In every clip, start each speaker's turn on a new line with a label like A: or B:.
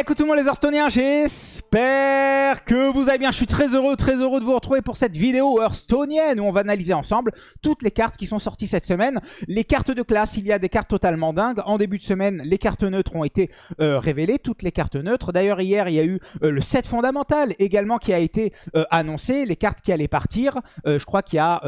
A: Écoutez-moi les Hearthstone'iens, j'espère que vous allez bien. Je suis très heureux, très heureux de vous retrouver pour cette vidéo Hearthstonienne où on va analyser ensemble toutes les cartes qui sont sorties cette semaine. Les cartes de classe, il y a des cartes totalement dingues. En début de semaine, les cartes neutres ont été euh, révélées, toutes les cartes neutres. D'ailleurs, hier, il y a eu euh, le set fondamental également qui a été euh, annoncé, les cartes qui allaient partir. je crois qu'il y a...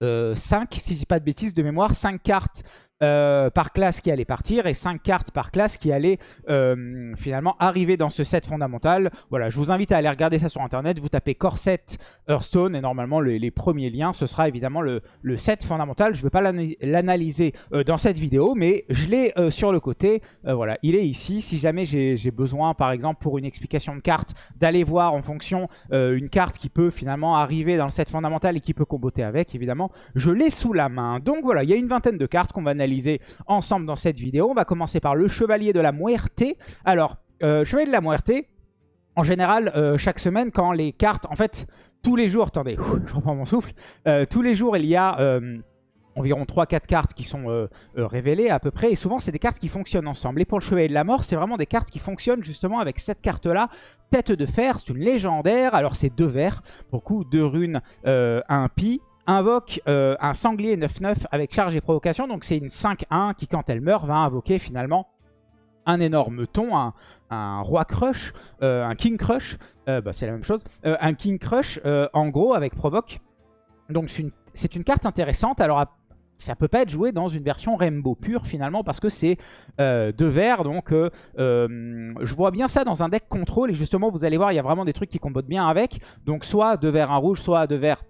A: 5, si je dis pas de bêtises de mémoire, 5 cartes euh, par classe qui allait partir et 5 cartes par classe qui allaient euh, finalement arriver dans ce set fondamental. Voilà, je vous invite à aller regarder ça sur internet. Vous tapez Corset Hearthstone et normalement les, premiers liens, ce sera évidemment le, set fondamental. Je ne vais pas l'analyser euh, dans cette vidéo, mais je l'ai sur le côté. voilà, il est ici. Si jamais j'ai besoin, par exemple, pour une explication de carte, d'aller voir en fonction une carte qui peut finalement arriver dans le set fondamental et qui peut comboter avec, évidemment, je l'ai sous la main. Donc voilà, il y a une vingtaine de cartes qu'on va analyser ensemble dans cette vidéo. On va commencer par le Chevalier de la Muerte. Alors, euh, Chevalier de la Muerte, en général, euh, chaque semaine, quand les cartes... En fait, tous les jours... Attendez, je reprends mon souffle. Euh, tous les jours, il y a environ 3-4 cartes qui sont révélées à peu près. Et souvent, c'est des cartes qui fonctionnent ensemble. Et pour le Chevalier de la Mort, c'est vraiment des cartes qui fonctionnent justement avec cette carte-là. Tête de fer, c'est une légendaire. Alors, c'est deux verts. Pour coup, deux runes, un pi invoque euh, un sanglier 9-9 avec charge et provocation. Donc c'est une 5-1 qui, quand elle meurt, va invoquer finalement un énorme ton, un, roi crush, euh, un king crush, euh, bah, c'est la même chose, un king crush en gros avec provoque. Donc c'est une, carte intéressante. Alors ça peut pas être joué dans une version Rainbow pure finalement parce que c'est deux verts donc je vois bien ça dans un deck contrôle et justement vous allez voir il y a vraiment des trucs qui combattent bien avec donc soit deux verts un rouge soit deux verts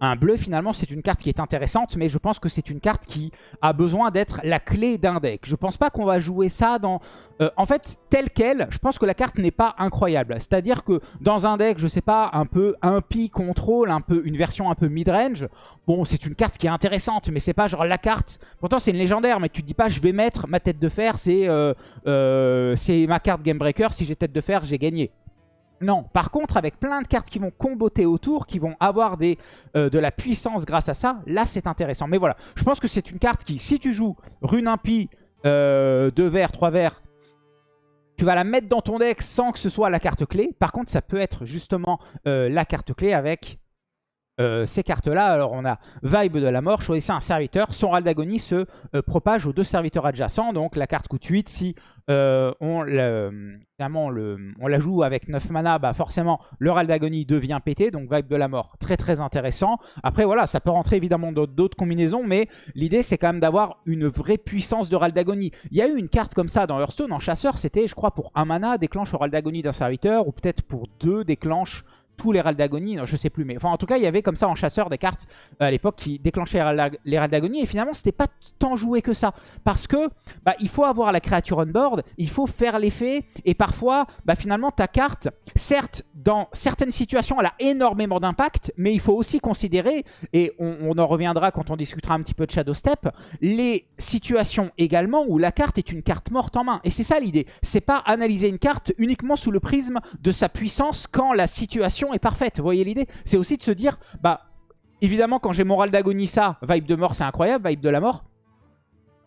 A: un bleu, finalement, c'est une carte qui est intéressante, mais je pense que c'est une carte qui a besoin d'être la clé d'un deck. Je pense pas qu'on va jouer ça dans... Euh, en fait, tel quel, je pense que la carte n'est pas incroyable. C'est-à-dire que dans un deck, je sais pas, un peu pi contrôle, un peu une version un peu mid-range, bon, c'est une carte qui est intéressante, mais c'est pas genre la carte... Pourtant, c'est une légendaire, mais tu te dis pas, je vais mettre ma tête de fer, c'est euh, euh, ma carte Game Breaker, si j'ai tête de fer, j'ai gagné. Non, par contre, avec plein de cartes qui vont comboter autour, qui vont avoir euh, de la puissance grâce à ça, là, c'est intéressant. Mais voilà, je pense que c'est une carte qui, si tu joues rune impie, euh, 2 verts, 3 verts, tu vas la mettre dans ton deck sans que ce soit la carte clé. Par contre, ça peut être justement euh, la carte clé avec euh, ces cartes-là. Alors on a Vibe de la mort, choisissez un serviteur. Son râle d'agonie se euh, propage aux deux serviteurs adjacents. Donc la carte coûte 8. Si euh, on, le, on la joue avec 9 mana, bah forcément le râle d'agonie devient pété. Donc Vibe de la mort, très très intéressant. Après voilà, ça peut rentrer évidemment dans d'autres combinaisons. Mais l'idée c'est quand même d'avoir une vraie puissance de râle d'agonie. Il y a eu une carte comme ça dans Hearthstone en chasseur. C'était je crois pour 1 mana, déclenche le râle d'agonie d'un serviteur. Ou peut-être pour 2, déclenche tous les d'agonie, je sais plus, mais enfin en tout cas il y avait comme ça en chasseur des cartes euh, à l'époque qui déclenchaient les d'agonie et finalement c'était pas tant joué que ça. Parce que bah, il faut avoir la créature on board, il faut faire l'effet et parfois bah, finalement ta carte, certes dans certaines situations elle a énormément d'impact mais il faut aussi considérer, et on, en reviendra quand on discutera un petit peu de Shadow Step, les situations également où la carte est une carte morte en main. Et c'est ça l'idée, c'est pas analyser une carte uniquement sous le prisme de sa puissance quand la situation est parfaite. Vous voyez l'idée C'est aussi de se dire, bah, évidemment, quand j'ai moral d'agonie, ça, vibe de mort, c'est incroyable, vibe de la mort.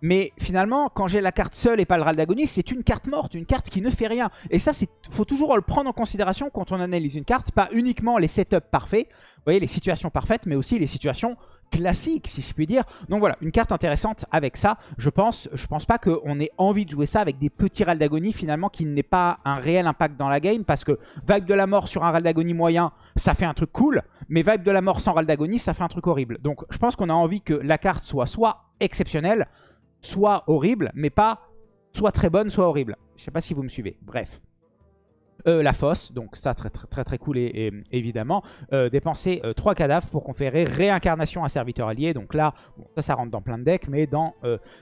A: Mais finalement, quand j'ai la carte seule et pas le râle d'agonie, c'est une carte morte, une carte qui ne fait rien. Et ça, il faut toujours le prendre en considération quand on analyse une carte, pas uniquement les setups parfaits, vous voyez, les situations parfaites, mais aussi les situations classique, si je puis dire. Donc voilà, une carte intéressante avec ça. Je pense, je pense pas qu'on ait envie de jouer ça avec des petits râles d'agonie, finalement, qui n'aient pas un réel impact dans la game, parce que Vibe de la mort sur un râle d'agonie moyen, ça fait un truc cool, mais Vibe de la mort sans râle d'agonie, ça fait un truc horrible. Donc je pense qu'on a envie que la carte soit soit exceptionnelle, soit horrible, mais pas soit très bonne, soit horrible. Je sais pas si vous me suivez. Bref. Euh, la fosse, donc ça très très très, cool et, évidemment. Euh, dépenser 3 euh, cadavres pour conférer réincarnation à serviteur allié. Donc là, ça ça rentre dans plein de decks, mais dans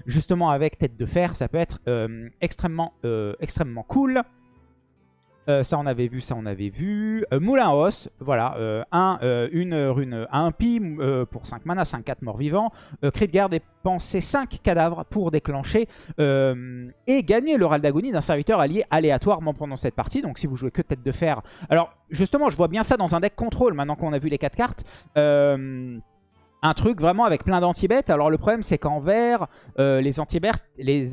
A: justement avec tête de fer, ça peut être extrêmement, extrêmement cool. Euh, ça on avait vu, ça on avait vu. Euh, Moulin Os, voilà, euh, un, une rune un pi pour 5 mana, 5-4 morts vivants. Cri de dépenser 5 cadavres pour déclencher et gagner le râle d'agonie d'un serviteur allié aléatoirement pendant cette partie. Donc si vous jouez que tête de fer. Alors justement, je vois bien ça dans un deck contrôle maintenant qu'on a vu les 4 cartes un truc vraiment avec plein d'anti-bêtes. Alors le problème c'est qu'en vert, euh, les anti-bêtes, les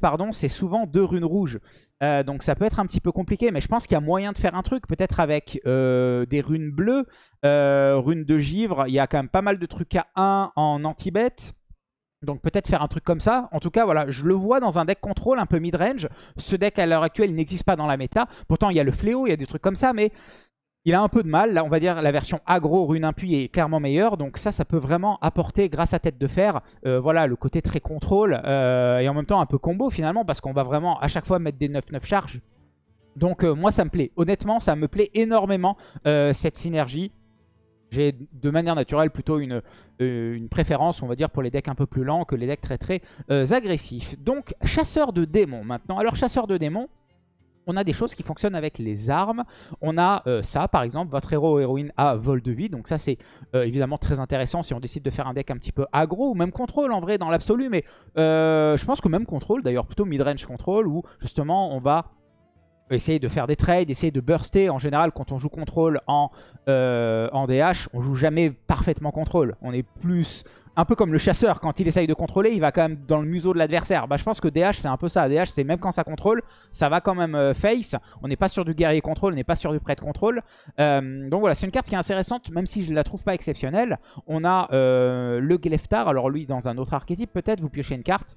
A: pardon, c'est souvent deux runes rouges. Euh, donc ça peut être un petit peu compliqué, mais je pense qu'il y a moyen de faire un truc, peut-être avec des runes bleues, runes de givre. Il y a quand même pas mal de trucs à 1 en anti-bêtes. Donc peut-être faire un truc comme ça. En tout cas, voilà, je le vois dans un deck contrôle un peu mid-range. Ce deck à l'heure actuelle, n'existe pas dans la méta. Pourtant, il y a le fléau, il y a des trucs comme ça, mais il a un peu de mal. Là, on va dire la version aggro rune impui est clairement meilleure. Donc ça, ça peut vraiment apporter, grâce à Tête de Fer, euh, voilà, le côté très contrôle. Euh, et en même temps, un peu combo finalement, parce qu'on va vraiment à chaque fois mettre des 9-9 charges. Donc euh, moi, ça me plaît. Honnêtement, ça me plaît énormément, cette synergie. J'ai de manière naturelle plutôt une, une, préférence, on va dire, pour les decks un peu plus lents que les decks très très agressifs. Donc, chasseur de démons maintenant. Alors, chasseur de démons, on a des choses qui fonctionnent avec les armes. On a euh, ça, par exemple, votre héros ou héroïne a vol de vie. Donc ça, c'est évidemment très intéressant si on décide de faire un deck un petit peu aggro ou même contrôle en vrai dans l'absolu. Mais je pense que même contrôle, d'ailleurs plutôt mid-range contrôle, où justement on va essayer de faire des trades, essayer de burster. En général, quand on joue contrôle en, euh, en DH, on joue jamais parfaitement contrôle. On est plus... Un peu comme le chasseur, quand il essaye de contrôler, il va quand même dans le museau de l'adversaire. Bah, je pense que DH, c'est un peu ça. DH, c'est même quand ça contrôle, ça va quand même euh, face. On n'est pas sur du guerrier contrôle, on n'est pas sur du prêtre contrôle. Euh, donc voilà, c'est une carte qui est intéressante, même si je ne la trouve pas exceptionnelle. On a le Gleftar, alors lui, dans un autre archétype, peut-être, vous piochez une carte.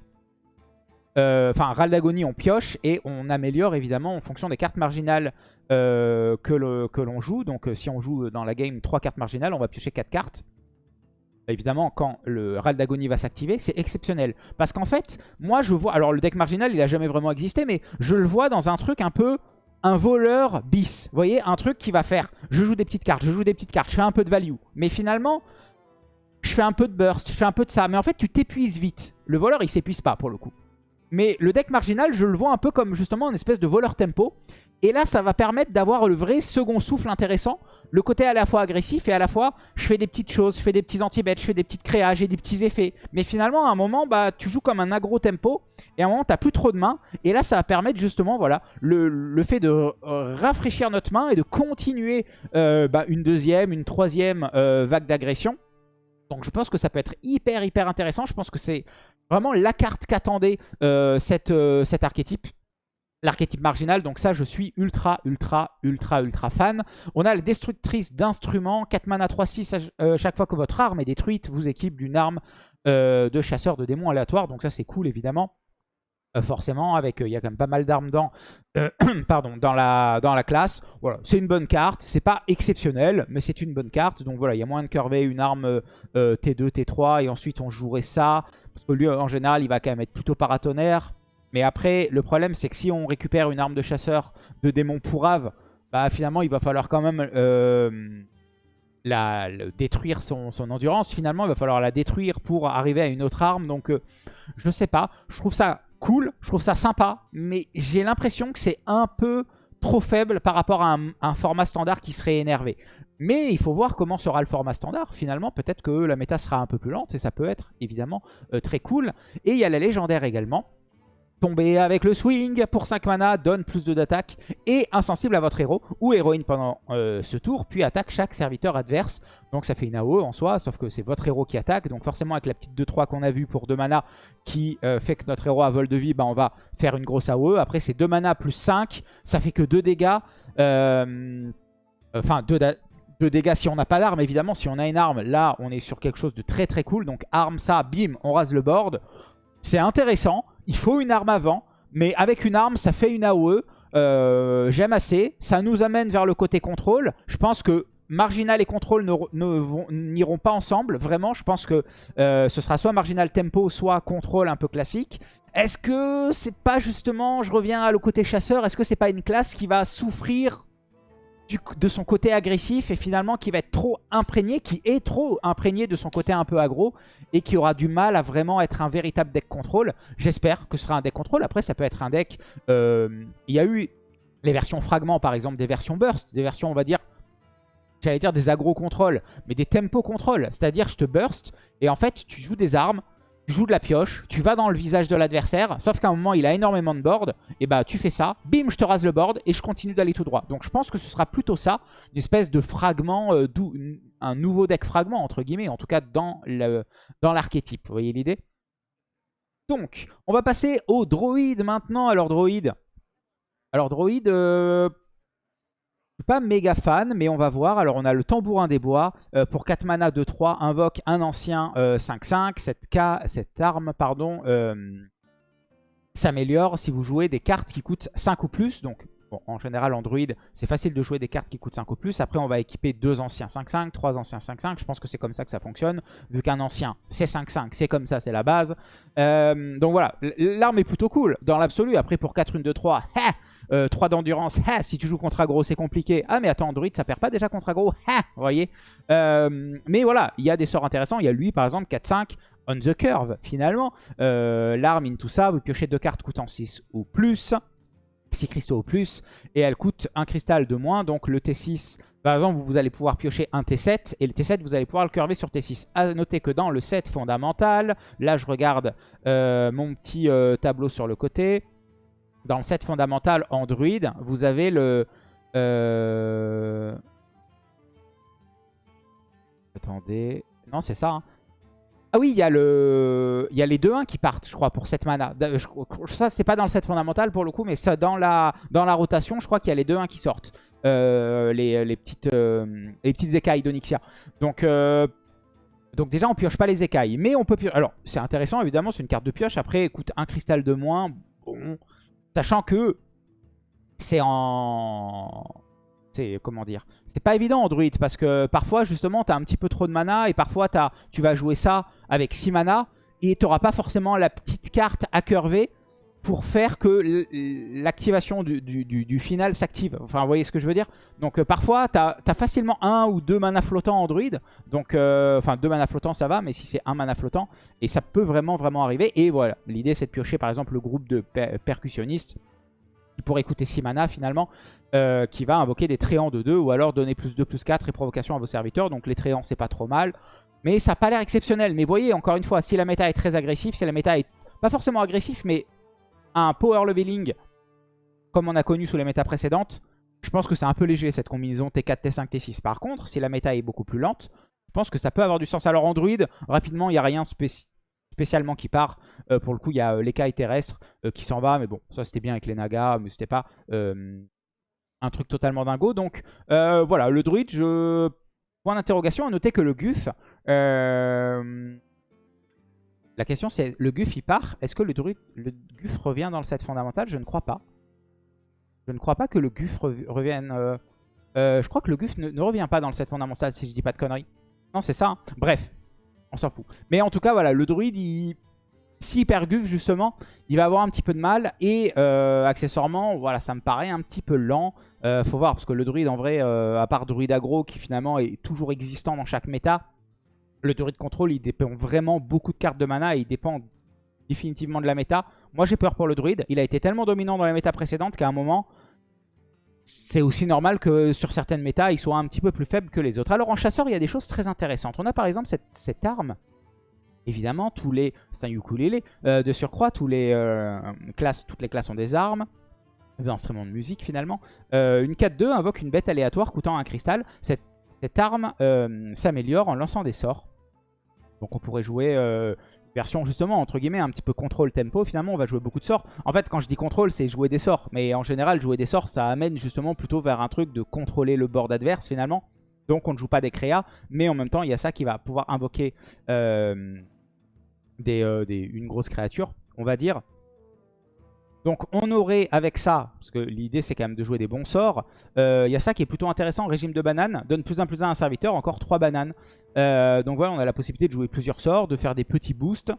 A: Euh, enfin, Raldagonie, on pioche et on améliore évidemment en fonction des cartes marginales euh, que l'on joue. Donc euh, si on joue dans la game 3 cartes marginales, on va piocher 4 cartes. Évidemment, quand le Raldagonie va s'activer, c'est exceptionnel. Parce qu'en fait, moi je vois... Alors le deck marginal, il a jamais vraiment existé, mais je le vois dans un truc un peu un voleur bis. Vous voyez, un truc qui va faire, je joue des petites cartes, je joue des petites cartes, je fais un peu de value. Mais finalement, je fais un peu de burst, je fais un peu de ça. Mais en fait, tu t'épuises vite. Le voleur, il s'épuise pas pour le coup. Mais le deck marginal, je le vois un peu comme justement une espèce de voleur tempo. Et là, ça va permettre d'avoir le vrai second souffle intéressant. Le côté à la fois agressif et à la fois, je fais des petites choses, je fais des petits anti-bêtes, je fais des petites créages et des petits effets. Mais finalement, à un moment, bah, tu joues comme un agro tempo. Et à un moment, tu n'as plus trop de mains. Et là, ça va permettre justement voilà, le, fait de euh, rafraîchir notre main et de continuer euh, bah, une deuxième, une troisième euh, vague d'agression. Donc je pense que ça peut être hyper hyper intéressant. Je pense que c'est vraiment la carte qu'attendait euh, euh, cet archétype. L'archétype marginal, donc ça je suis ultra ultra ultra ultra fan. On a la destructrice d'instruments, 4 mana 3-6, euh, chaque fois que votre arme est détruite, vous équipe d'une arme de chasseur de démons aléatoire. Donc ça c'est cool évidemment. Euh, forcément, avec euh, il y a quand même pas mal d'armes dans, euh, pardon, dans, la, dans la classe. Voilà, c'est une bonne carte, c'est pas exceptionnel, mais c'est une bonne carte. Donc voilà, il y a moins de curver une arme T2, T3, et ensuite on jouerait ça. Parce que lui, en général, il va quand même être plutôt paratonnerre. Mais après, le problème, c'est que si on récupère une arme de chasseur de démon pourrave, bah finalement, il va falloir quand même... La, détruire son, son, endurance. Finalement, il va falloir la détruire pour arriver à une autre arme. Donc, je sais pas. Je trouve ça cool, je trouve ça sympa, mais j'ai l'impression que c'est un peu trop faible par rapport à un, format standard qui serait énervé. Mais il faut voir comment sera le format standard. Finalement, peut-être que la méta sera un peu plus lente et ça peut être évidemment euh, très cool. Et il y a la légendaire également tomber avec le swing pour 5 mana, donne plus de d'attaque et insensible à votre héros ou héroïne pendant euh, ce tour, puis attaque chaque serviteur adverse. Donc ça fait une AOE en soi, sauf que c'est votre héros qui attaque. Donc forcément avec la petite 2-3 qu'on a vu pour 2 mana qui euh, fait que notre héros a vol de vie, bah, on va faire une grosse AOE. Après c'est 2 mana plus 5, ça fait que 2 dégâts. Euh, enfin 2 dégâts si on n'a pas d'arme évidemment. Si on a une arme, là on est sur quelque chose de très très cool. Donc arme ça, bim, on rase le board. C'est intéressant. Il faut une arme avant. Mais avec une arme, ça fait une AOE. Euh, j'aime assez. Ça nous amène vers le côté contrôle. Je pense que Marginal et contrôle n'iront pas ensemble. Vraiment, je pense que euh, ce sera soit Marginal Tempo, soit contrôle un peu classique. Est-ce que c'est pas justement, je reviens à le côté chasseur, est-ce que c'est pas une classe qui va souffrir de son côté agressif et finalement qui va être trop imprégné, qui est trop imprégné de son côté un peu aggro et qui aura du mal à vraiment être un véritable deck contrôle. J'espère que ce sera un deck contrôle. Après, ça peut être un deck... Euh, il y a eu les versions fragments, par exemple, des versions burst, des versions, on va dire, j'allais dire des aggro contrôle, mais des tempo contrôle. C'est-à-dire, je te burst et en fait, tu joues des armes joues de la pioche, tu vas dans le visage de l'adversaire, sauf qu'à un moment il a énormément de board, et bah tu fais ça, bim je te rase le board et je continue d'aller tout droit. Donc je pense que ce sera plutôt ça, une espèce de fragment, euh, un nouveau deck fragment entre guillemets, en tout cas dans l'archétype, vous voyez l'idée? Donc on va passer au droïde maintenant, alors droïde. Alors droïde, euh, je suis pas méga fan, mais on va voir. Alors, on a le tambourin des bois. Euh, pour 4 mana, 2-3, invoque un ancien 5-5. Euh, cette, cette, arme pardon, euh, s'améliore si vous jouez des cartes qui coûtent 5 ou plus. Donc, en général, Android, c'est facile de jouer des cartes qui coûtent 5 ou plus. Après, on va équiper deux anciens 5-5, trois anciens 5-5. Je pense que c'est comme ça que ça fonctionne. Vu qu'un ancien, c'est 5-5, c'est comme ça, c'est la base. Euh, donc voilà, l'arme est plutôt cool dans l'absolu. Après, pour 4, 1, 2, 3, 3 d'endurance, si tu joues contre aggro, c'est compliqué. Ah, mais attends, Android, ça perd pas déjà contre aggro Vous voyez euh, Mais voilà, il y a des sorts intéressants. Il y a lui, par exemple, 4-5 on the curve, finalement. Euh, l'arme in tout ça, vous piochez deux cartes coûtant 6 ou plus. 6 cristaux au plus, et elle coûte un cristal de moins, donc le T6, par exemple, vous allez pouvoir piocher un T7, et le T7, vous allez pouvoir le curver sur T6. A noter que dans le set fondamental, là je regarde euh, mon petit euh, tableau sur le côté, dans le set fondamental Android, vous avez le... Euh, attendez... Non, c'est ça. Hein. Ah oui, il y, a le... y a les 2-1 qui partent, je crois, pour cette mana. Ça, c'est pas dans le set fondamental pour le coup, mais ça, dans, la, dans la rotation, je crois qu'il y a les 2-1 qui sortent. Euh, les, les, petites, euh, les petites écailles d'Onyxia. Donc, euh, donc déjà, on pioche pas les écailles. Mais on peut piocher. Alors, c'est intéressant, évidemment, c'est une carte de pioche. Après, coûte un cristal de moins. Bon, sachant que c'est en c'est comment dire c'est pas évident en druide parce que parfois justement tu as un petit peu trop de mana et parfois tu vas jouer ça avec 6 mana et tu n'auras pas forcément la petite carte à curver pour faire que l'activation du, final s'active. Enfin, vous voyez ce que je veux dire? Donc, euh, parfois, tu as, facilement un ou deux mana flottants en druide. Donc, euh, enfin, deux mana flottants, ça va, mais si c'est un mana flottant, et ça peut vraiment, vraiment arriver. Et voilà, l'idée, c'est de piocher, par exemple, le groupe de percussionnistes qui pourrait coûter 6 mana finalement, euh, qui va invoquer des tréants de 2 ou alors donner plus 2, plus 4 et provocation à vos serviteurs. Donc les tréants, c'est pas trop mal. Mais ça n'a pas l'air exceptionnel. Mais voyez, encore une fois, si la méta est très agressive, si la méta est pas forcément agressif, mais un power leveling comme on a connu sous les méta précédentes, je pense que c'est un peu léger cette combinaison T4, T5, T6. Par contre, si la méta est beaucoup plus lente, je pense que ça peut avoir du sens. Alors Android, rapidement, il n'y a rien spécial spécialement qui part. Euh, pour le coup, il y a euh, l'écaille terrestre euh, qui s'en va. Mais bon, ça c'était bien avec les nagas, mais c'était pas un truc totalement dingo. Donc voilà, le druide, je... point d'interrogation. À noter que le guf... La question c'est, le guf il part. Est-ce que le druide, le guf revient dans le set fondamental? Je ne crois pas. Je ne crois pas que le guf revienne... je crois que le guf ne, revient pas dans le set fondamental si je dis pas de conneries. Non, c'est ça. Hein. Bref, on s'en fout. Mais en tout cas, voilà, le druide, il... s'il justement, il va avoir un petit peu de mal. Et euh, accessoirement, voilà, ça me paraît un petit peu lent. Euh, faut voir, parce que le druide, en vrai, euh, à part druide aggro, qui finalement est toujours existant dans chaque méta, le druide contrôle, il dépend vraiment beaucoup de cartes de mana et il dépend définitivement de la méta. Moi, j'ai peur pour le druide. Il a été tellement dominant dans la méta précédente qu'à un moment, c'est aussi normal que sur certaines méta, il soit un petit peu plus faible que les autres. Alors en chasseur, il y a des choses très intéressantes. On a par exemple cette, arme. Évidemment, tous les... C'est un ukulélé. Euh, de surcroît, tous les, euh, classes, toutes les classes ont des armes. Des instruments de musique finalement. Euh, une 4-2 invoque une bête aléatoire coûtant un cristal. Cette, cette arme s'améliore en lançant des sorts. Donc on pourrait jouer version justement entre guillemets un petit peu contrôle tempo finalement on va jouer beaucoup de sorts. En fait quand je dis contrôle c'est jouer des sorts. Mais en général jouer des sorts ça amène justement plutôt vers un truc de contrôler le board adverse finalement. Donc on ne joue pas des créas mais en même temps il y a ça qui va pouvoir invoquer euh, euh, des, une grosse créature on va dire donc on aurait avec ça, parce que l'idée c'est quand même de jouer des bons sorts, euh, il y a ça qui est plutôt intéressant, régime de bananes, donne plus un plus un à un serviteur, encore 3 bananes. Euh, donc voilà, on a la possibilité de jouer plusieurs sorts, de faire des petits boosts.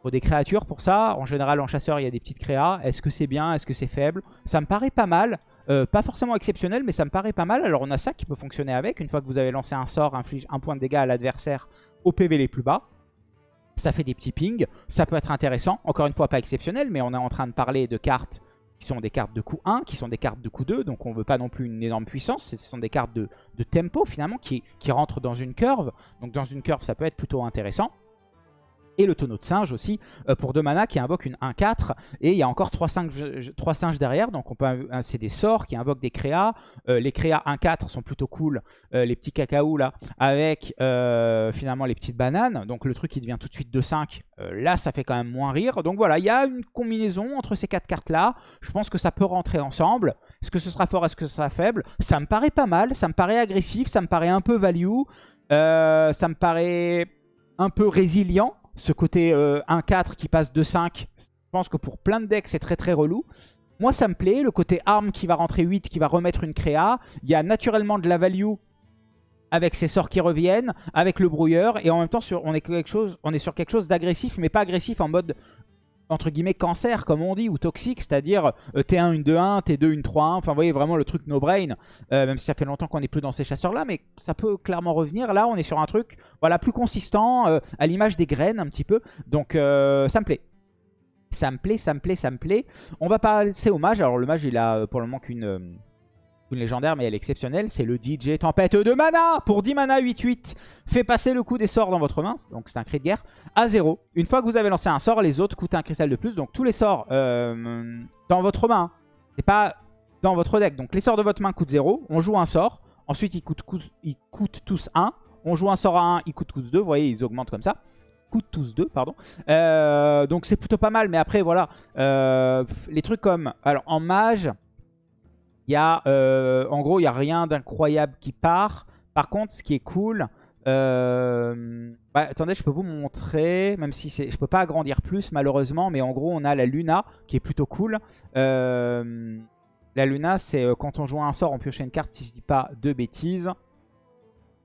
A: Pour des créatures pour ça, en général en chasseur il y a des petites créas. Est-ce que c'est bien? Est-ce que c'est faible? Ça me paraît pas mal. Euh, pas forcément exceptionnel, mais ça me paraît pas mal. Alors on a ça qui peut fonctionner avec. Une fois que vous avez lancé un sort, inflige un point de dégâts à l'adversaire au PV les plus bas ça fait des petits pings, ça peut être intéressant, encore une fois pas exceptionnel, mais on est en train de parler de cartes qui sont des cartes de coup 1, qui sont des cartes de coup 2, donc on ne veut pas non plus une énorme puissance, ce sont des cartes de, tempo finalement qui, qui rentrent dans une curve, donc dans une curve ça peut être plutôt intéressant. Et le tonneau de singe aussi, euh, pour 2 mana, qui invoque une 1-4. Et il y a encore 3 singes, derrière, donc on peut c'est des sorts qui invoquent des créas. Euh, les créas 1-4 sont plutôt cool, euh, les petits cacao là, avec finalement les petites bananes. Donc le truc qui devient tout de suite 2-5, là ça fait quand même moins rire. Donc voilà, il y a une combinaison entre ces 4 cartes là. Je pense que ça peut rentrer ensemble. Est-ce que ce sera fort, est-ce que ce sera faible? Ça me paraît pas mal, ça me paraît agressif, ça me paraît un peu value. ça me paraît un peu résilient ce côté 1-4 euh, qui passe de 5, je pense que pour plein de decks, c'est très très relou. Moi, ça me plaît. Le côté arme qui va rentrer 8, qui va remettre une créa. Il y a naturellement de la value avec ses sorts qui reviennent, avec le brouilleur. Et en même temps, on est sur quelque chose d'agressif, mais pas agressif en mode entre guillemets cancer comme on dit ou toxique c'est à dire T1 une 2-1 T2 une 3-1 enfin vous voyez vraiment le truc no brain euh, même si ça fait longtemps qu'on n'est plus dans ces chasseurs là mais ça peut clairement revenir. Là on est sur un truc voilà plus consistant euh, à l'image des graines un petit peu. Donc euh, ça me plaît. Ça me plaît ça me plaît ça me plaît. On va passer au mage. Alors le mage il a pour le moment qu'une légendaire, mais elle est exceptionnelle. C'est le DJ Tempête de mana pour 10 mana 8-8. Fait passer le coup des sorts dans votre main, donc c'est un cri de guerre, à 0. Une fois que vous avez lancé un sort, les autres coûtent un cristal de plus. Donc tous les sorts euh, dans votre main, c'est pas dans votre deck. Donc les sorts de votre main coûtent 0. On joue un sort. Ensuite, ils coûtent, ils coûtent tous 1. On joue un sort à 1, ils coûtent tous 2. Vous voyez, ils augmentent comme ça coûtent tous 2, pardon. Euh, donc c'est plutôt pas mal, mais après, voilà. Euh, les trucs comme... Alors, en mage, y a, euh, en gros, il n'y a rien d'incroyable qui part. Par contre, ce qui est cool... Euh, bah, attendez, je peux vous montrer, même si je peux pas agrandir plus malheureusement, mais en gros on a la Luna qui est plutôt cool. Euh, la Luna c'est quand on joue un sort, on piochait une carte si je dis pas de bêtises.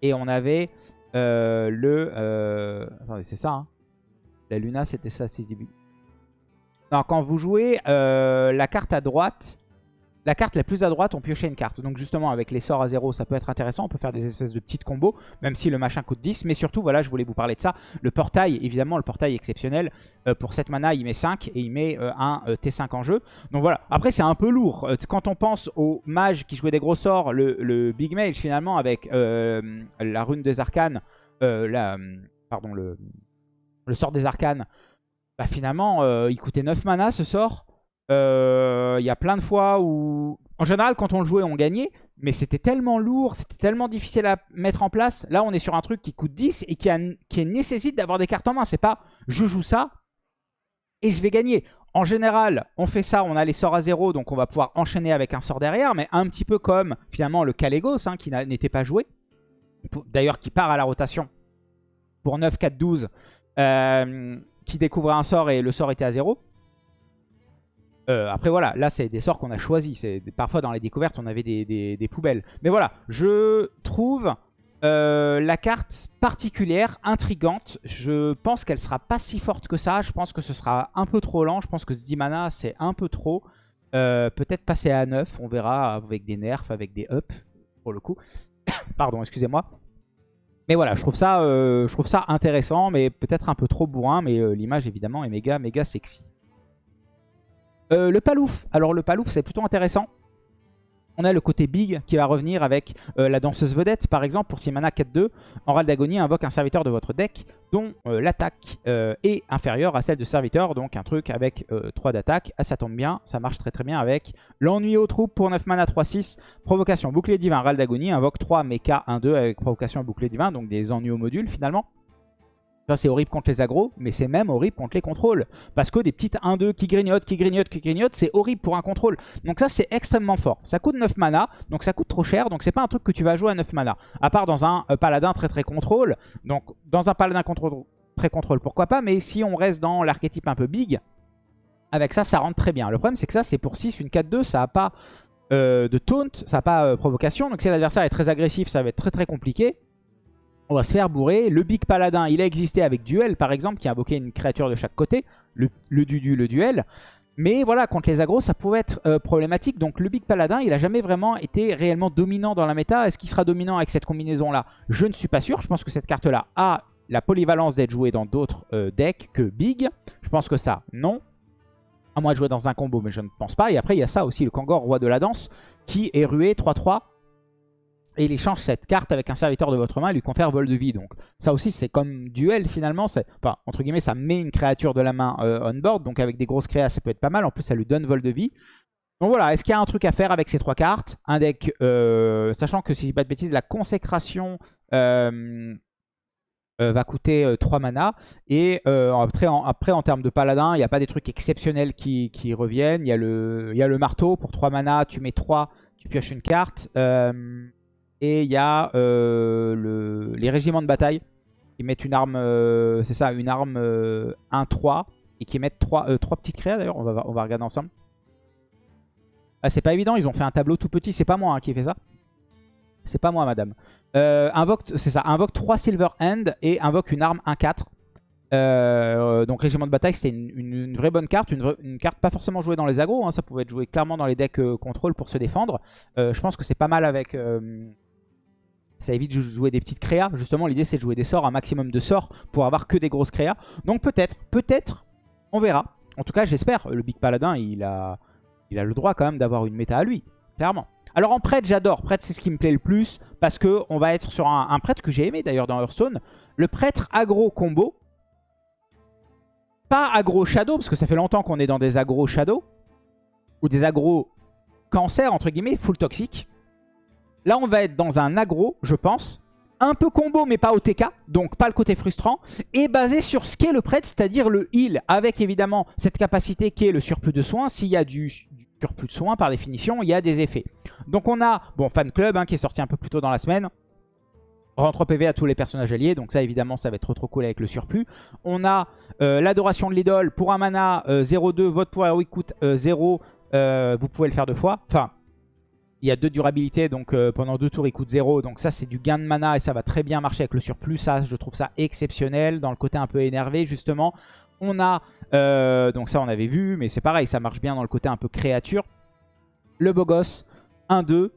A: Et on avait le... Attendez, c'est ça. Hein. La Luna c'était ça si je dis... Non, quand vous jouez la carte à droite, la carte la plus à droite, on piochait une carte. Donc justement, avec les sorts à 0, ça peut être intéressant. On peut faire des espèces de petites combos, même si le machin coûte 10. Mais surtout, voilà, je voulais vous parler de ça. Le portail, évidemment, le portail exceptionnel. Euh, pour cette mana, il met 5 et il met euh, un euh, T5 en jeu. Donc voilà. Après, c'est un peu lourd. quand on pense aux mages qui jouaient des gros sorts, le, Big Mage, finalement, avec la rune des arcanes, pardon, le, le sort des arcanes, bah, finalement, il coûtait 9 mana ce sort. Il euh, y a plein de fois où... En général, quand on le jouait, on gagnait. Mais c'était tellement lourd, c'était tellement difficile à mettre en place. Là, on est sur un truc qui coûte 10 et qui, nécessite d'avoir des cartes en main. C'est pas je joue ça et je vais gagner. En général, on fait ça, on a les sorts à 0, donc on va pouvoir enchaîner avec un sort derrière. Mais un petit peu comme finalement le Calegos, hein, qui n'était pas joué. D'ailleurs, qui part à la rotation pour 9, 4, 12. qui découvre un sort et le sort était à 0. Euh, après voilà, là c'est des sorts qu'on a choisis. Parfois dans les découvertes on avait des, poubelles. Mais voilà, je trouve euh, la carte particulière, intrigante. Je pense qu'elle sera pas si forte que ça. Je pense que ce sera un peu trop lent. Je pense que ce 10 mana c'est un peu trop. Euh, peut-être passer à 9, on verra avec des nerfs, avec des ups pour le coup. Pardon, excusez-moi. Mais voilà, je trouve ça, je trouve ça intéressant, mais peut-être un peu trop bourrin. Mais l'image évidemment est méga, méga sexy. Euh, le palouf. Alors le palouf, c'est plutôt intéressant. On a le côté big qui va revenir avec euh, la danseuse vedette, par exemple, pour 6 mana 4-2. En râle d'agonie, invoque un serviteur de votre deck dont euh, l'attaque est inférieure à celle de serviteur. Donc un truc avec 3 d'attaque. Ah, ça tombe bien, ça marche très très bien avec l'ennui aux troupes pour 9 mana 3-6. Provocation bouclier divin, râle d'agonie, invoque 3 mecha 1-2 avec provocation bouclier divin. Donc des ennuis au module finalement. Ça, c'est horrible contre les agros, mais c'est même horrible contre les contrôles. Parce que des petites 1-2 qui grignotent, qui grignotent, qui grignotent, c'est horrible pour un contrôle. Donc ça, c'est extrêmement fort. Ça coûte 9 mana, donc ça coûte trop cher, donc c'est pas un truc que tu vas jouer à 9 mana. À part dans un euh, paladin très très contrôle. Donc dans un paladin très contrôle, pourquoi pas. Mais si on reste dans l'archétype un peu big, avec ça, ça rentre très bien. Le problème, c'est que ça, c'est pour 6, une 4-2, ça n'a pas euh, de taunt, ça n'a pas euh, provocation. Donc si l'adversaire est très agressif, ça va être très très compliqué on va se faire bourrer. Le Big Paladin, il a existé avec Duel, par exemple, qui invoquait une créature de chaque côté. Le, le Dudu, le Duel. Mais voilà, contre les agros, ça pouvait être euh, problématique. Donc le Big Paladin, il a jamais vraiment été réellement dominant dans la méta. Est-ce qu'il sera dominant avec cette combinaison-là? Je ne suis pas sûr. Je pense que cette carte-là a la polyvalence d'être jouée dans d'autres euh, decks que Big. Je pense que ça, non. À moins de jouer dans un combo, mais je ne pense pas. Et après, il y a ça aussi, le Kangor, roi de la danse, qui est rué 3-3 Et il échange cette carte avec un serviteur de votre main et lui confère vol de vie. Donc ça aussi c'est comme duel finalement. Enfin entre guillemets ça met une créature de la main euh, on board. Donc avec des grosses créas ça peut être pas mal. En plus ça lui donne vol de vie. Donc voilà, est-ce qu'il y a un truc à faire avec ces trois cartes? Un deck, euh, sachant que si je dis pas de bêtises, la consécration euh, va coûter 3 mana. Et après en, termes de paladin, il n'y a pas des trucs exceptionnels qui, reviennent. Il y, a le, y a le marteau, pour 3 mana, tu mets 3, tu pioches une carte. Et il y a euh, le, les régiments de bataille qui mettent une arme, euh, c'est ça, une arme 1-3 euh, et qui mettent 3, 3 petites créas d'ailleurs, on va, on va regarder ensemble. Ah, c'est pas évident, ils ont fait un tableau tout petit, c'est pas moi hein, qui fait ça. C'est pas moi madame. invoque, c'est ça, invoque 3 Silver Hand et invoque une arme 1-4. donc régiment de bataille c'était une, vraie bonne carte, une, carte pas forcément jouée dans les agros, hein. ça pouvait être joué clairement dans les decks contrôle pour se défendre. je pense que c'est pas mal avec ça évite de jouer des petites créas. Justement, l'idée c'est de jouer des sorts, un maximum de sorts pour avoir que des grosses créas. Donc peut-être, peut-être, on verra. En tout cas, j'espère. Le Big Paladin, il a, il a le droit quand même d'avoir une méta à lui, clairement. Alors en prêtre, j'adore. Prêtre, c'est ce qui me plaît le plus parce que on va être sur un, prêtre que j'ai aimé d'ailleurs dans Hearthstone. Le prêtre aggro combo. Pas aggro shadow, parce que ça fait longtemps qu'on est dans des aggro shadow. Ou des aggro cancer, entre guillemets, full toxique. Là, on va être dans un aggro, je pense. Un peu combo, mais pas OTK, donc pas le côté frustrant. Et basé sur ce qu'est le prêtre, c'est-à-dire le heal, avec évidemment cette capacité qui est le surplus de soins. S'il y a du, surplus de soins, par définition, il y a des effets. Donc on a, bon, Fan Club, hein, qui est sorti un peu plus tôt dans la semaine. Rend 3 PV à tous les personnages alliés, donc ça évidemment ça va être trop trop cool avec le surplus. On a euh, l'adoration de l'idole, pour un mana 0-2, euh, votre pouvoir héroïque coûte 0, euh, vous pouvez le faire deux fois. Enfin, il y a deux durabilités, donc euh, pendant deux tours, il coûte 0. Donc ça, c'est du gain de mana et ça va très bien marcher avec le surplus. Ça, je trouve ça exceptionnel dans le côté un peu énervé, justement. On a, euh, donc ça, on avait vu, mais c'est pareil, ça marche bien dans le côté un peu créature. Le beau gosse, 1-2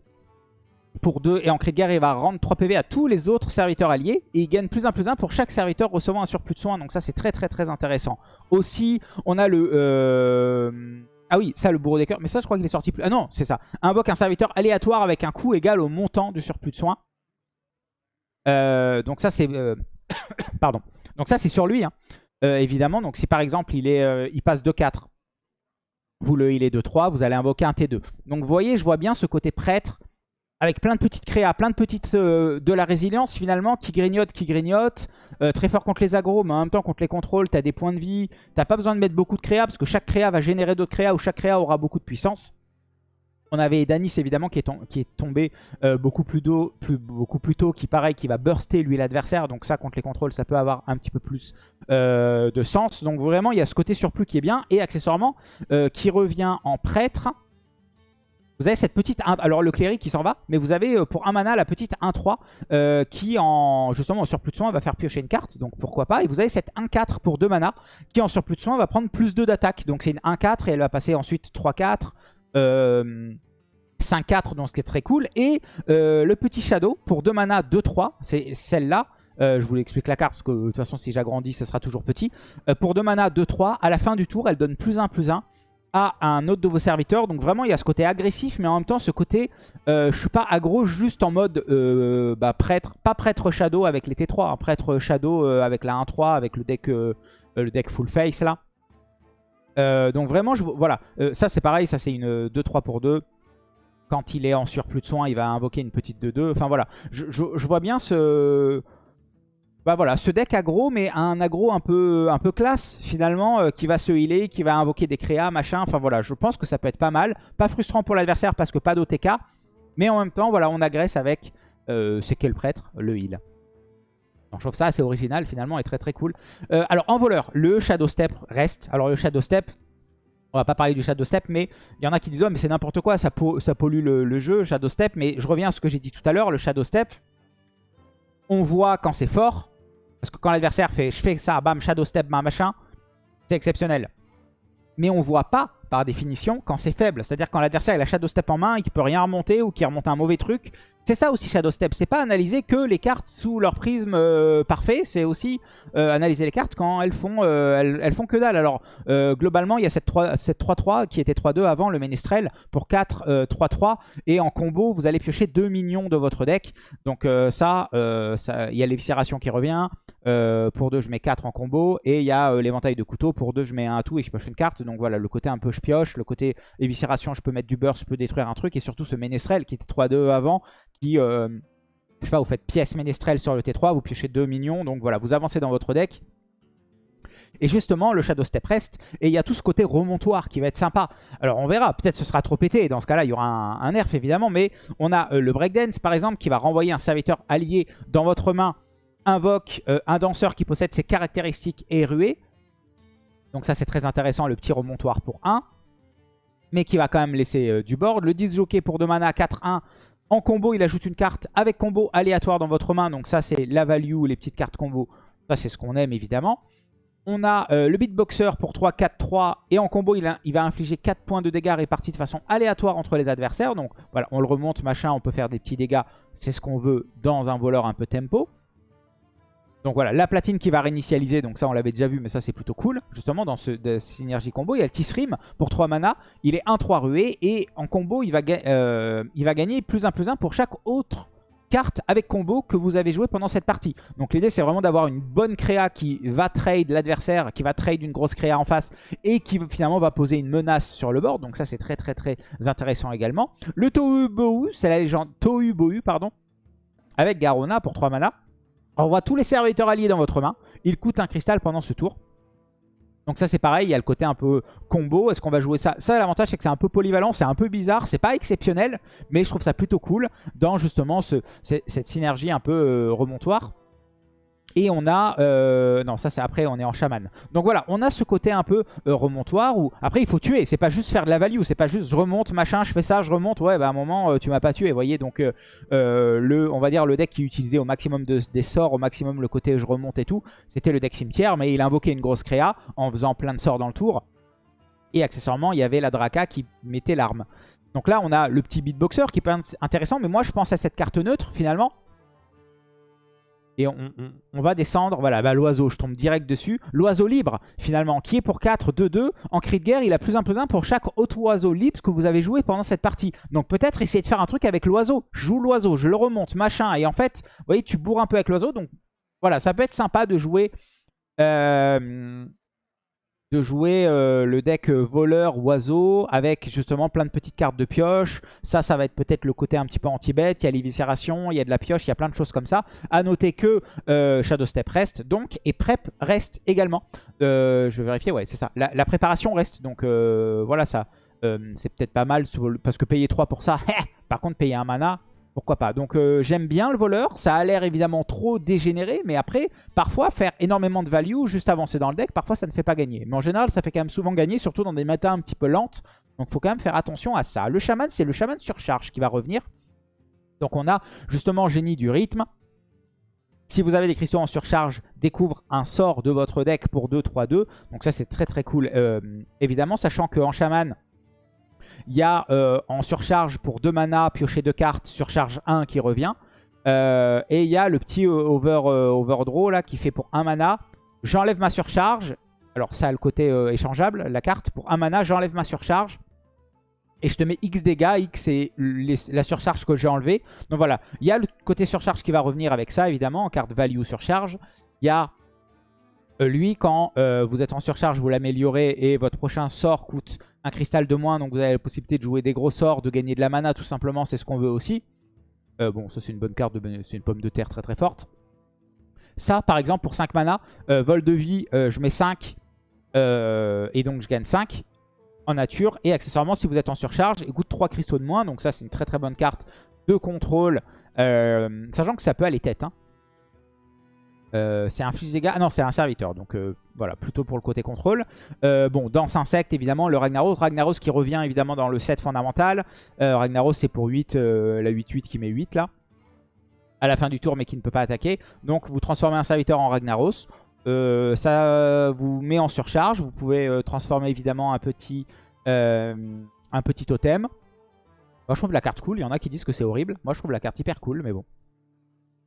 A: pour 2. Et en guerre, il va rendre 3 PV à tous les autres serviteurs alliés. Et il gagne plus 1 plus 1 pour chaque serviteur recevant un surplus de soins. Donc ça, c'est très très très intéressant. Aussi, on a le... Euh, ah oui, ça, le bourreau des cœurs. Mais ça, je crois qu'il est sorti plus... Ah non, c'est ça. Invoque un serviteur aléatoire avec un coût égal au montant du surplus de soins. Euh, donc ça, c'est... Euh, pardon. Donc ça, c'est sur lui, hein. euh, évidemment. Donc si par exemple, il, est, il passe de 4, vous le il est de 3, vous allez invoquer un T2. Donc vous voyez, je vois bien ce côté prêtre avec plein de petites créas, plein de petites euh, de la résilience finalement qui grignote, qui grignote. Euh, très fort contre les agros, mais en même temps contre les contrôles, tu as des points de vie. T'as pas besoin de mettre beaucoup de créas parce que chaque créa va générer d'autres créas ou chaque créa aura beaucoup de puissance. On avait Danis évidemment qui est, tombé euh, beaucoup, plus tôt, beaucoup plus tôt, qui pareil, qui va burster lui l'adversaire. Donc ça contre les contrôles, ça peut avoir un petit peu plus de sens. Donc vraiment, il y a ce côté surplus qui est bien. Et accessoirement, qui revient en prêtre. Vous avez cette petite... Alors le cléric qui s'en va, mais vous avez euh, pour un mana la petite 1-3 euh, qui en justement en surplus de soin va faire piocher une carte, donc pourquoi pas. Et vous avez cette 1-4 pour 2 mana qui en surplus de soin va prendre plus 2 d'attaque. Donc c'est une 1-4 et elle va passer ensuite 3-4, 5-4, donc ce qui est très cool. Et euh, le petit Shadow pour 2 mana 2-3, c'est celle-là. je vous l'explique la carte parce que de toute façon si j'agrandis ce sera toujours petit. pour 2 mana 2-3, à la fin du tour elle donne plus 1 plus 1 à un autre de vos serviteurs. Donc vraiment, il y a ce côté agressif, mais en même temps, ce côté, euh, je suis pas aggro juste en mode euh, bah, prêtre, pas prêtre shadow avec les T3, un hein, prêtre shadow euh, avec la 1-3, avec le deck, le deck full face là. donc vraiment, voilà, ça c'est pareil, ça c'est une 2-3 pour 2. Quand il est en surplus de soins, il va invoquer une petite 2-2. Enfin voilà, je vois bien ce bah voilà, ce deck aggro, mais un aggro un peu, un peu classe finalement, euh, qui va se healer, qui va invoquer des créas, machin. Enfin voilà, je pense que ça peut être pas mal. Pas frustrant pour l'adversaire parce que pas d'OTK. Mais en même temps, voilà, on agresse avec, euh, c'est quel prêtre? Le heal. Donc, je trouve ça assez original finalement et très très cool. Euh, alors en voleur, le Shadow Step reste. Alors le Shadow Step, on va pas parler du Shadow Step, mais il y en a qui disent oh, mais c'est n'importe quoi, ça, pollue le, le, jeu, Shadow Step. Mais je reviens à ce que j'ai dit tout à l'heure, le Shadow Step, on voit quand c'est fort, parce que quand l'adversaire fait je fais ça, bam, shadow step, machin, c'est exceptionnel. Mais on voit pas par définition, quand c'est faible. C'est-à-dire quand l'adversaire a Shadow Step en main et qu'il peut rien remonter ou qu'il remonte un mauvais truc. C'est ça aussi Shadow Step. C'est pas analyser que les cartes sous leur prisme euh, parfait. C'est aussi euh, analyser les cartes quand elles font, euh, elles, font que dalle. Alors globalement, il y a cette 3-3 qui était 3-2 avant le Ménestrel pour 4-3-3. et en combo, vous allez piocher 2 minions de votre deck. Donc ça, il y a l'éviscération qui revient. pour 2, je mets 4 en combo. Et il y a l'éventail de couteau. Pour 2, je mets un atout et je pioche une carte. Donc voilà, le côté un peu pioche. Le côté éviscération, je peux mettre du burst, je peux détruire un truc. Et surtout ce Ménestrel qui était 3-2 avant qui, euh, je sais pas, vous faites pièce ménestrel sur le T3, vous piochez deux minions, donc voilà, vous avancez dans votre deck. Et justement, le Shadow Step reste, et il y a tout ce côté remontoir qui va être sympa. Alors on verra, peut-être ce sera trop pété, dans ce cas-là, il y aura un, nerf évidemment, mais on a euh, le Breakdance par exemple, qui va renvoyer un serviteur allié dans votre main, invoque euh, un danseur qui possède ses caractéristiques et ruée. Donc ça c'est très intéressant, le petit remontoir pour 1 mais qui va quand même laisser du board. Le 10 jockey pour 2 mana, 4-1, en combo, il ajoute une carte avec combo aléatoire dans votre main. Donc ça, c'est la value, les petites cartes combo. Ça, c'est ce qu'on aime, évidemment. On a euh, le beatboxer pour 3, 4, 3. Et en combo, il, il, va infliger 4 points de dégâts répartis de façon aléatoire entre les adversaires. Donc voilà, on le remonte, machin, on peut faire des petits dégâts. C'est ce qu'on veut dans un voleur un peu tempo. Donc voilà, la platine qui va réinitialiser, donc ça on l'avait déjà vu, mais ça c'est plutôt cool. Justement, dans ce synergie combo, il y a le Tisrim pour 3 mana. Il est 1-3 rué et en combo, il va, euh, il va gagner plus 1 plus 1 pour chaque autre carte avec combo que vous avez joué pendant cette partie. Donc l'idée c'est vraiment d'avoir une bonne créa qui va trade l'adversaire, qui va trade une grosse créa en face et qui finalement va poser une menace sur le board. Donc ça c'est très très très intéressant également. Le Tohu Bohu, c'est la légende Tohu Bohu, pardon, avec Garona pour 3 mana. On voit tous les serviteurs alliés dans votre main. Ils coûtent un cristal pendant ce tour. Donc ça c'est pareil, il y a le côté un peu combo. Est-ce qu'on va jouer ça? Ça l'avantage c'est que c'est un peu polyvalent, c'est un peu bizarre, c'est pas exceptionnel, mais je trouve ça plutôt cool dans justement cette synergie un peu euh, remontoire. Et on a... Euh, non, ça c'est après, on est en chaman. Donc voilà, on a ce côté un peu euh, remontoire où... Après, il faut tuer. C'est pas juste faire de la value. C'est pas juste je remonte, machin, je fais ça, je remonte. Ouais, bah à un moment, euh, tu m'as pas tué. Vous voyez, donc le, on va dire le deck qui utilisait au maximum des sorts, au maximum le côté je remonte et tout, c'était le deck cimetière. Mais il invoquait une grosse créa en faisant plein de sorts dans le tour. Et accessoirement, il y avait la Draka qui mettait l'arme. Donc là, on a le petit beatboxer qui peut être intéressant. Mais moi, je pense à cette carte neutre, finalement. Et on, va descendre, voilà, l'oiseau, je tombe direct dessus. L'oiseau libre, finalement, qui est pour 4, 2, 2. En cri de guerre, il a plus un plus un pour chaque autre oiseau libre que vous avez joué pendant cette partie. Donc peut-être essayer de faire un truc avec l'oiseau. Joue l'oiseau, je le remonte, machin. Et en fait, vous voyez, tu bourres un peu avec l'oiseau. Donc voilà, ça peut être sympa de jouer... Euh, de jouer euh, le deck euh, voleur oiseau avec justement plein de petites cartes de pioche. Ça, ça va être peut-être le côté un petit peu anti-bet. Il y a l'éviscération, il y a de la pioche, il y a plein de choses comme ça. À noter que euh, Shadow Step reste donc et Prep reste également. je vais vérifier, ouais, c'est ça. La, préparation reste, donc voilà ça. c'est peut-être pas mal parce que payer 3 pour ça, par contre payer un mana, pourquoi pas. Donc euh, j'aime bien le voleur. Ça a l'air évidemment trop dégénéré. Mais après, parfois, faire énormément de value, juste avancer dans le deck, parfois ça ne fait pas gagner. Mais en général, ça fait quand même souvent gagner, surtout dans des matins un petit peu lentes. Donc faut quand même faire attention à ça. Le chaman, c'est le chaman surcharge qui va revenir. Donc on a justement génie du rythme. Si vous avez des cristaux en surcharge, découvre un sort de votre deck pour 2-3-2. Donc ça c'est très très cool. Euh, évidemment, sachant qu'en chaman, il y a euh, en surcharge pour 2 mana, piocher 2 cartes, surcharge 1 qui revient. Euh, et il y a le petit euh, over, overdraw là qui fait pour 1 mana. J'enlève ma surcharge. Alors ça a le côté échangeable, la carte. Pour 1 mana, j'enlève ma surcharge. Et je te mets X dégâts. X c'est la surcharge que j'ai enlevée. Donc voilà, il y a le côté surcharge qui va revenir avec ça évidemment en carte value surcharge. Il y a lui quand vous êtes en surcharge, vous l'améliorez et votre prochain sort coûte un cristal de moins, donc vous avez la possibilité de jouer des gros sorts, de gagner de la mana tout simplement, c'est ce qu'on veut aussi. Euh, bon, ça c'est une bonne carte, c'est une pomme de terre très très forte. Ça, par exemple, pour 5 mana, euh, vol de vie, euh, je mets 5 et donc je gagne 5 en nature. Et accessoirement, si vous êtes en surcharge, il coûte 3 cristaux de moins, donc ça c'est une très très bonne carte de contrôle, sachant que ça peut aller tête. Hein. Euh, c'est un fils dégâts. Ah non, c'est un serviteur. Donc euh, voilà, plutôt pour le côté contrôle. Euh, bon, danse insecte, évidemment, le Ragnaros. Ragnaros qui revient évidemment dans le set fondamental. Ragnaros, c'est pour 8, la 8-8 qui met 8 là. À la fin du tour, mais qui ne peut pas attaquer. Donc vous transformez un serviteur en Ragnaros. ça vous met en surcharge. Vous pouvez transformer évidemment un petit un petit totem. Moi, je trouve la carte cool. Il y en a qui disent que c'est horrible. Moi, je trouve la carte hyper cool, mais bon.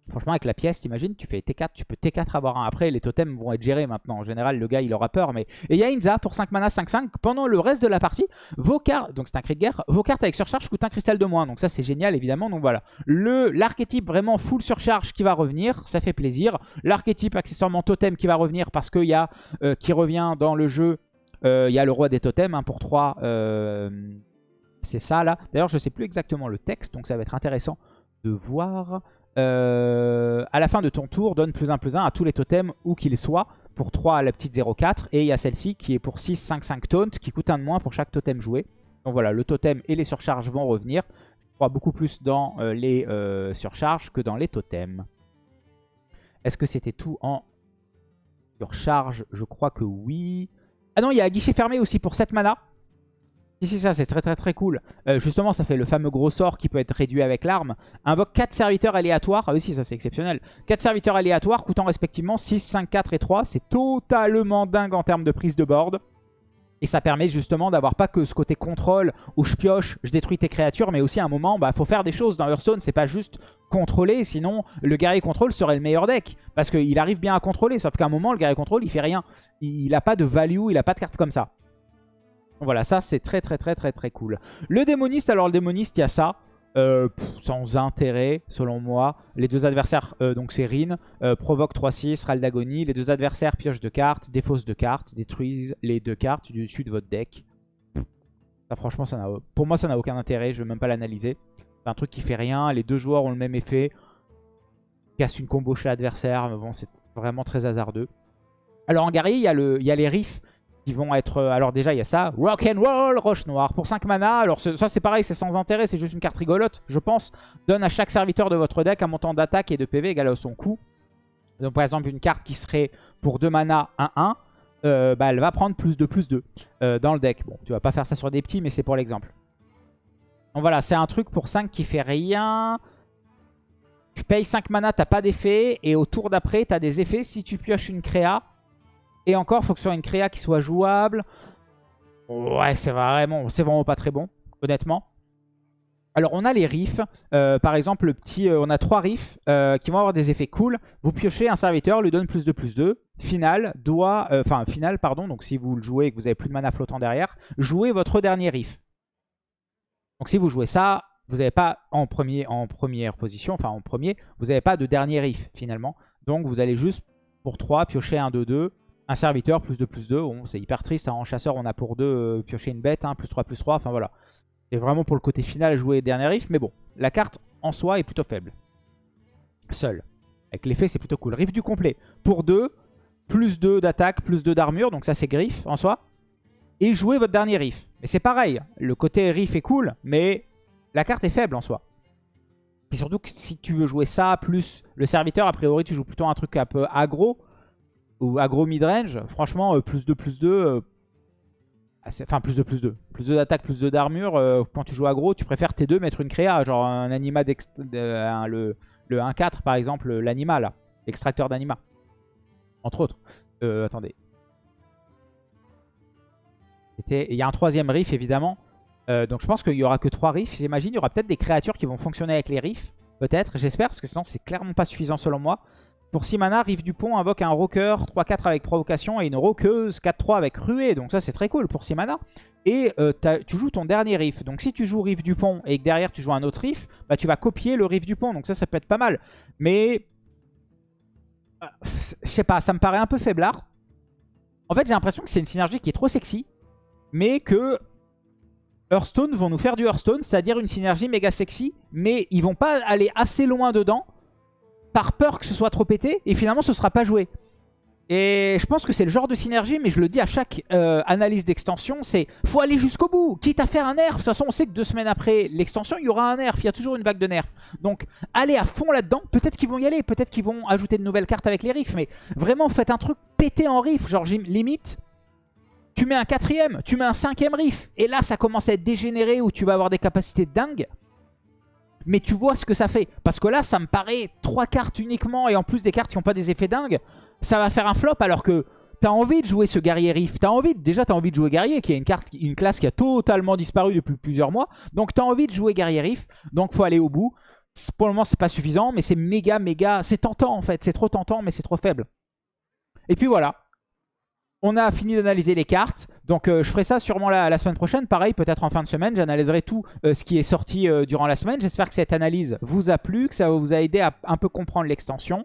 A: Franchement, avec la pièce, t'imagines, tu fais T4, tu peux T4 avoir un. Après, les totems vont être gérés maintenant. En général, le gars, il aura peur. Mais... Et il y a Inza pour 5 mana, 5-5. Pendant le reste de la partie, vos cartes, donc c'est un cri de guerre, vos cartes avec surcharge coûtent un cristal de moins. Donc ça, c'est génial, évidemment. Donc voilà. L'archétype vraiment full surcharge qui va revenir, ça fait plaisir. L'archétype accessoirement totem qui va revenir parce qu'il y a, euh, qui revient dans le jeu, euh, il y a le roi des totems hein, pour 3. Euh, c'est ça, là. D'ailleurs, je sais plus exactement le texte, donc ça va être intéressant de voir... Euh, à la fin de ton tour, donne plus 1 plus 1 à tous les totems où qu'ils soient pour 3 à la petite 0,4. Et il y a celle-ci qui est pour 6, 5, 5 taunt qui coûte un de moins pour chaque totem joué. Donc voilà, le totem et les surcharges vont revenir. Je crois beaucoup plus dans euh, les euh, surcharges que dans les totems. Est-ce que c'était tout en surcharge? Je crois que oui. Ah non, il y a un guichet fermé aussi pour 7 mana. Si, ça, c'est très très très cool. Euh, justement, ça fait le fameux gros sort qui peut être réduit avec l'arme. Invoque 4 serviteurs aléatoires. Ah oui, si, ça c'est exceptionnel. 4 serviteurs aléatoires coûtant respectivement 6, 5, 4 et 3. C'est totalement dingue en termes de prise de board. Et ça permet justement d'avoir pas que ce côté contrôle où je pioche, je détruis tes créatures, mais aussi à un moment, bah faut faire des choses dans Hearthstone. C'est pas juste contrôler, sinon le guerrier contrôle serait le meilleur deck. Parce qu'il arrive bien à contrôler, sauf qu'à un moment, le guerrier contrôle, il fait rien. Il a pas de value, il a pas de carte comme ça. Voilà, ça c'est très très très très très cool. Le démoniste, alors le démoniste, il y a ça. Euh, sans intérêt selon moi. Les deux adversaires, euh, donc c'est Rin, euh, provoque 3-6, râle d'agonie. Les deux adversaires piochent deux cartes, défaussent deux cartes, détruisent les deux cartes du dessus de votre deck. Ça franchement, ça pour moi ça n'a aucun intérêt, je ne vais même pas l'analyser. C'est un truc qui fait rien, les deux joueurs ont le même effet. Casse une combo chez l'adversaire, bon c'est vraiment très hasardeux. Alors en guerrier, il y, a il y a les riffs qui vont être... Euh, alors déjà, il y a ça. Rock and Roll, Roche Noire. Pour 5 mana, alors ça c'est pareil, c'est sans intérêt, c'est juste une carte rigolote, je pense. Donne à chaque serviteur de votre deck un montant d'attaque et de PV égal à son coût. Donc par exemple, une carte qui serait pour 2 mana 1-1, euh, bah, elle va prendre plus de plus 2 euh, dans le deck. Bon, tu vas pas faire ça sur des petits, mais c'est pour l'exemple. Donc voilà, c'est un truc pour 5 qui fait rien. Tu payes 5 mana, t'as pas d'effet. Et au tour d'après, t'as des effets si tu pioches une créa et encore, il faut que ce soit une créa qui soit jouable. Ouais, c'est vraiment, vraiment pas très bon, honnêtement. Alors, on a les riffs. Euh, par exemple, le petit, euh, on a trois riffs euh, qui vont avoir des effets cool. Vous piochez un serviteur, lui donne plus de plus 2. Final, doit, enfin, final, pardon. Donc, si vous le jouez et que vous avez plus de mana flottant derrière, jouez votre dernier riff. Donc, si vous jouez ça, vous n'avez pas en, premier, en première position, enfin en premier, vous n'avez pas de dernier riff finalement. Donc, vous allez juste pour 3 piocher un 2-2 un serviteur, plus 2, plus 2. Bon, c'est hyper triste. Hein. En chasseur, on a pour 2 euh, piocher une bête, hein, plus 3, plus 3. Enfin voilà. C'est vraiment pour le côté final jouer dernier riff. Mais bon, la carte en soi est plutôt faible. Seul. Avec l'effet, c'est plutôt cool. Riff du complet. Pour 2, plus 2 d'attaque, plus 2 d'armure. Donc ça, c'est griffe en soi. Et jouer votre dernier riff. Mais c'est pareil. Le côté riff est cool, mais la carte est faible en soi. Et surtout que si tu veux jouer ça, plus le serviteur, a priori, tu joues plutôt un truc un peu aggro ou aggro midrange, franchement, euh, plus 2, plus 2, euh, enfin plus 2, plus 2. Plus 2 d'attaque, plus 2 d'armure, euh, quand tu joues aggro, tu préfères T2 mettre une créa, genre un anima, le, le 1-4 par exemple, l'anima là, l'extracteur d'anima. Entre autres. attendez. Il y a un troisième riff évidemment. donc je pense qu'il n'y aura que 3 riffs, j'imagine. Il y aura peut-être des créatures qui vont fonctionner avec les riffs. Peut-être, j'espère, parce que sinon c'est clairement pas suffisant selon moi. Pour 6 mana, Riff du Pont invoque un rocker 3-4 avec provocation et une roqueuse 4-3 avec ruée. Donc ça c'est très cool pour 6 mana. Et euh, tu joues ton dernier riff. Donc si tu joues Riff du Pont et que derrière tu joues un autre riff, bah, tu vas copier le riff du pont. Donc ça, ça peut être pas mal. Mais... Euh, je sais pas, ça me paraît un peu faiblard. En fait, j'ai l'impression que c'est une synergie qui est trop sexy. Mais que Hearthstone vont nous faire du Hearthstone, c'est-à-dire une synergie méga sexy. Mais ils vont pas aller assez loin dedans par peur que ce soit trop pété, et finalement ce sera pas joué. Et je pense que c'est le genre de synergie, mais je le dis à chaque euh, analyse d'extension, c'est faut aller jusqu'au bout, quitte à faire un nerf. De toute façon, on sait que deux semaines après l'extension, il y aura un nerf, il y a toujours une vague de nerfs. Donc, allez à fond là-dedans. Peut-être qu'ils vont y aller, peut-être qu'ils vont ajouter de nouvelles cartes avec les riffs, mais vraiment, faites un truc pété en riff. Genre, limite, tu mets un quatrième, tu mets un cinquième riff, et là, ça commence à être dégénéré, où tu vas avoir des capacités dingues mais tu vois ce que ça fait. Parce que là, ça me paraît trois cartes uniquement, et en plus des cartes qui n'ont pas des effets dingues, ça va faire un flop, alors que T'as envie de jouer ce guerrier riff. As envie, déjà, t'as envie de jouer guerrier, qui est une, carte, une classe qui a totalement disparu depuis plusieurs mois. Donc, t'as envie de jouer guerrier riff. Donc, faut aller au bout. Pour le moment, c'est pas suffisant, mais c'est méga, méga... C'est tentant, en fait. C'est trop tentant, mais c'est trop faible. Et puis, voilà. On a fini d'analyser les cartes. Donc euh, je ferai ça sûrement la, semaine prochaine. Pareil, peut-être en fin de semaine, j'analyserai tout euh, ce qui est sorti euh, durant la semaine. J'espère que cette analyse vous a plu, que ça vous a aidé à un peu comprendre l'extension.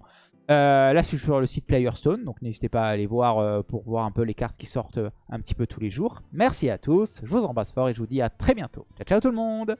A: là, je suis sur le site Playerstone, donc n'hésitez pas à aller voir pour voir un peu les cartes qui sortent un petit peu tous les jours. Merci à tous, je vous embrasse fort et je vous dis à très bientôt. Ciao, ciao tout le monde